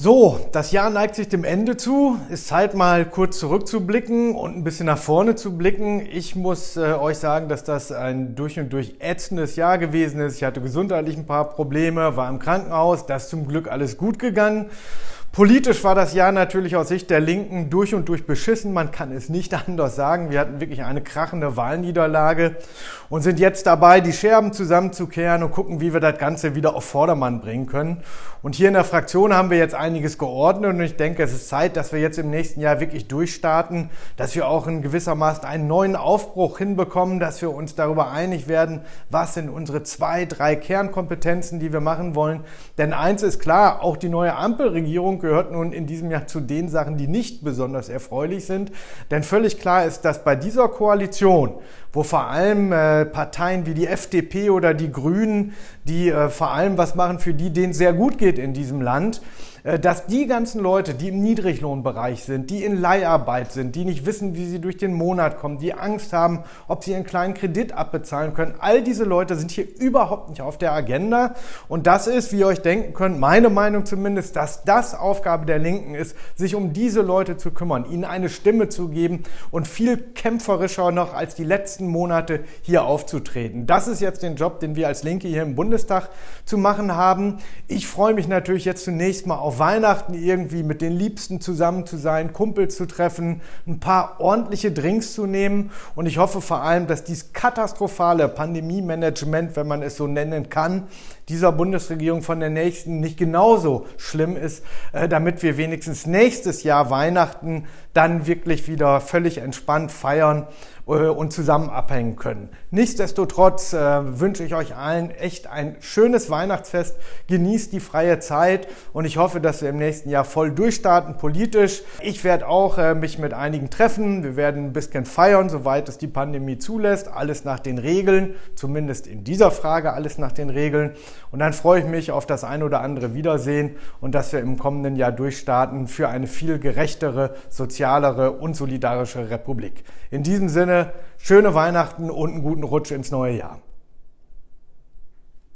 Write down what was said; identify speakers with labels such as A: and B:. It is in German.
A: So, das Jahr neigt sich dem Ende zu. Ist Zeit mal kurz zurückzublicken und ein bisschen nach vorne zu blicken. Ich muss äh, euch sagen, dass das ein durch und durch ätzendes Jahr gewesen ist. Ich hatte gesundheitlich ein paar Probleme, war im Krankenhaus. Das ist zum Glück alles gut gegangen. Politisch war das Jahr natürlich aus Sicht der Linken durch und durch beschissen. Man kann es nicht anders sagen. Wir hatten wirklich eine krachende Wahlniederlage und sind jetzt dabei, die Scherben zusammenzukehren und gucken, wie wir das Ganze wieder auf Vordermann bringen können. Und hier in der Fraktion haben wir jetzt einiges geordnet und ich denke, es ist Zeit, dass wir jetzt im nächsten Jahr wirklich durchstarten, dass wir auch in gewissermaßen einen neuen Aufbruch hinbekommen, dass wir uns darüber einig werden, was sind unsere zwei, drei Kernkompetenzen, die wir machen wollen. Denn eins ist klar, auch die neue Ampelregierung gehört nun in diesem Jahr zu den Sachen, die nicht besonders erfreulich sind. Denn völlig klar ist, dass bei dieser Koalition, wo vor allem äh, Parteien wie die FDP oder die Grünen, die äh, vor allem was machen für die, denen es sehr gut geht in diesem Land, äh, dass die ganzen Leute, die im Niedriglohnbereich sind, die in Leiharbeit sind, die nicht wissen, wie sie durch den Monat kommen, die Angst haben, ob sie ihren kleinen Kredit abbezahlen können, all diese Leute sind hier überhaupt nicht auf der Agenda. Und das ist, wie ihr euch denken könnt, meine Meinung zumindest, dass das Aufgabe der Linken ist, sich um diese Leute zu kümmern, ihnen eine Stimme zu geben und viel kämpferischer noch als die letzten Monate hier aufzutreten. Das ist jetzt den Job, den wir als Linke hier im Bundestag zu machen haben. Ich freue mich natürlich jetzt zunächst mal auf Weihnachten irgendwie mit den Liebsten zusammen zu sein, Kumpels zu treffen, ein paar ordentliche Drinks zu nehmen. Und ich hoffe vor allem, dass dieses katastrophale Pandemie-Management, wenn man es so nennen kann, dieser Bundesregierung von der nächsten nicht genauso schlimm ist, äh, damit wir wenigstens nächstes Jahr Weihnachten dann wirklich wieder völlig entspannt feiern äh, und zusammen abhängen können. Nichtsdestotrotz äh, wünsche ich euch allen echt ein schönes Weihnachtsfest. Genießt die freie Zeit und ich hoffe, dass wir im nächsten Jahr voll durchstarten politisch. Ich werde auch mich mit einigen treffen. Wir werden ein bisschen feiern, soweit es die Pandemie zulässt. Alles nach den Regeln, zumindest in dieser Frage alles nach den Regeln. Und dann freue ich mich auf das ein oder andere Wiedersehen und dass wir im kommenden Jahr durchstarten für eine viel gerechtere, sozialere und solidarische Republik. In diesem Sinne, schöne Weihnachten und einen guten Rutsch ins neue Jahr.